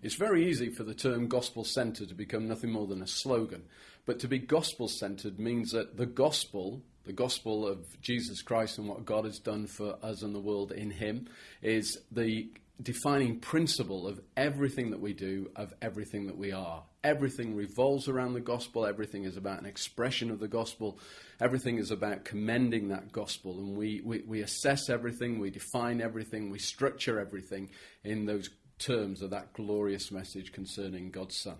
It's very easy for the term gospel centered to become nothing more than a slogan. But to be gospel centered means that the gospel, the gospel of Jesus Christ and what God has done for us and the world in Him, is the defining principle of everything that we do, of everything that we are. Everything revolves around the gospel, everything is about an expression of the gospel, everything is about commending that gospel. And we, we, we assess everything, we define everything, we structure everything in those terms of that glorious message concerning God's Son.